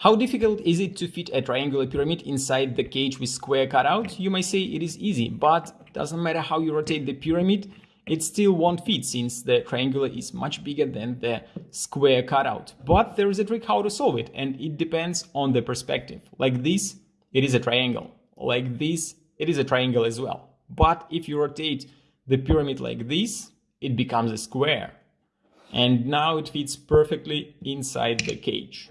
How difficult is it to fit a triangular pyramid inside the cage with square cutout? You might say it is easy, but doesn't matter how you rotate the pyramid, it still won't fit since the triangular is much bigger than the square cutout. But there is a trick how to solve it and it depends on the perspective. Like this, it is a triangle. Like this, it is a triangle as well. But if you rotate the pyramid like this, it becomes a square. And now it fits perfectly inside the cage.